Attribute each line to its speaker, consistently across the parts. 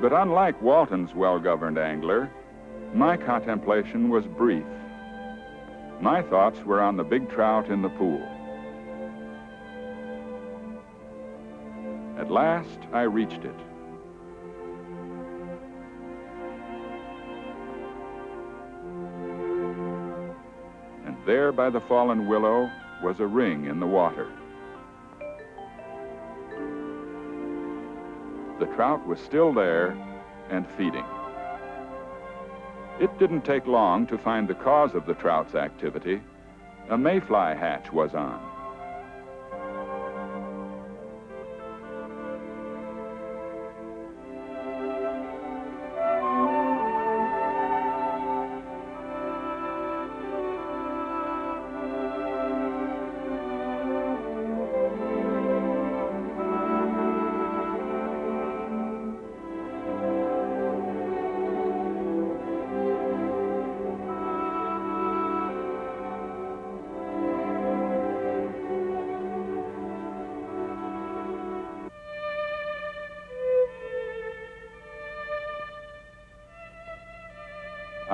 Speaker 1: But unlike Walton's well-governed angler, my contemplation was brief. My thoughts were on the big trout in the pool. At last, I reached it. And there by the fallen willow was a ring in the water. Trout was still there and feeding. It didn't take long to find the cause of the trout's activity. A mayfly hatch was on.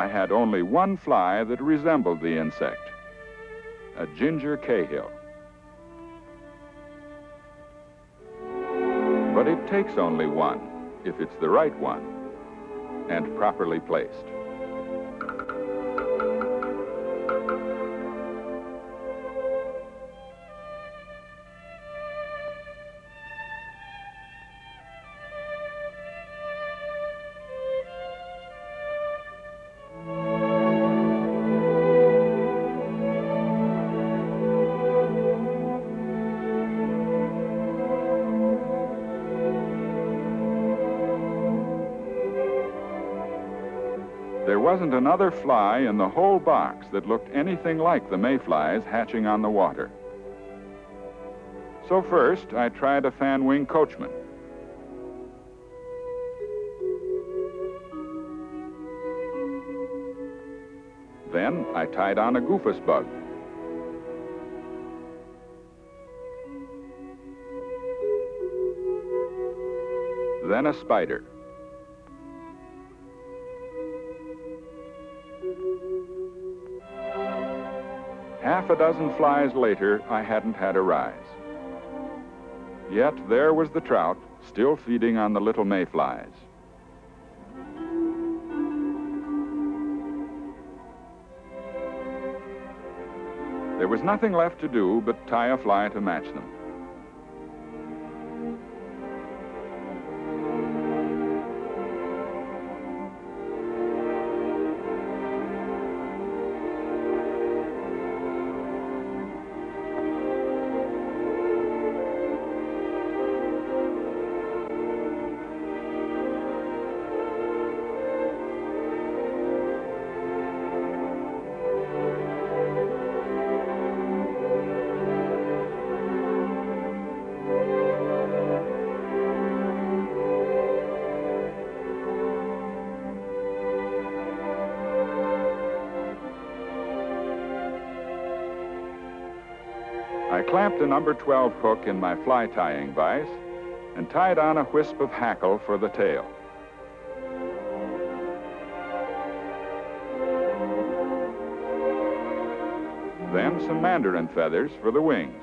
Speaker 1: I had only one fly that resembled the insect, a ginger cahill. But it takes only one, if it's the right one, and properly placed. There wasn't another fly in the whole box that looked anything like the mayflies hatching on the water. So first, I tried a fan wing coachman. Then I tied on a goofus bug. Then a spider. Half a dozen flies later, I hadn't had a rise. Yet there was the trout, still feeding on the little mayflies. There was nothing left to do but tie a fly to match them. Clamped a number 12 hook in my fly tying vise and tied on a wisp of hackle for the tail. Then some mandarin feathers for the wings.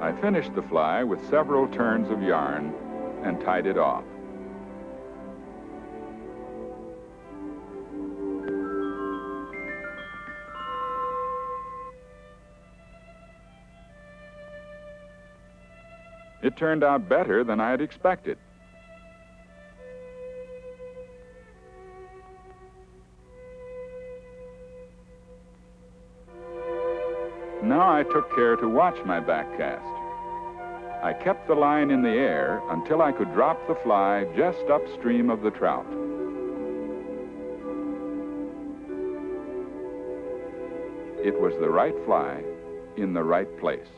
Speaker 1: I finished the fly with several turns of yarn and tied it off. It turned out better than I had expected. Now I took care to watch my back cast. I kept the line in the air until I could drop the fly just upstream of the trout. It was the right fly in the right place.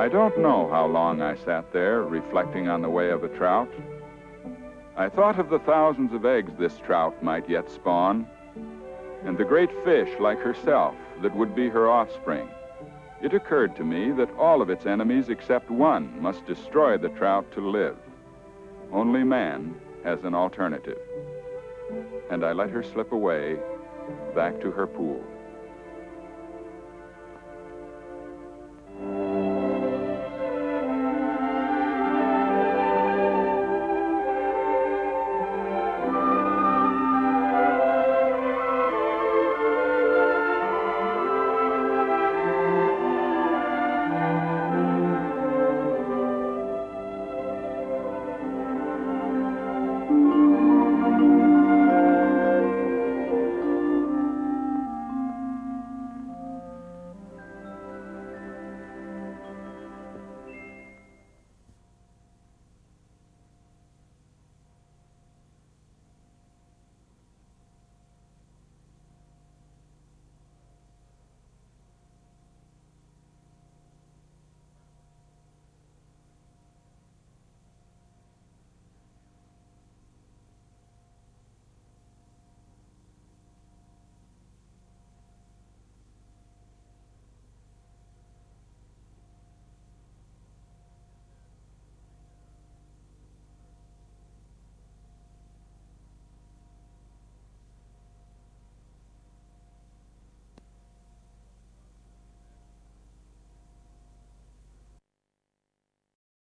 Speaker 1: I don't know how long I sat there reflecting on the way of a trout. I thought of the thousands of eggs this trout might yet spawn, and the great fish like herself that would be her offspring. It occurred to me that all of its enemies except one must destroy the trout to live. Only man has an alternative. And I let her slip away back to her pool.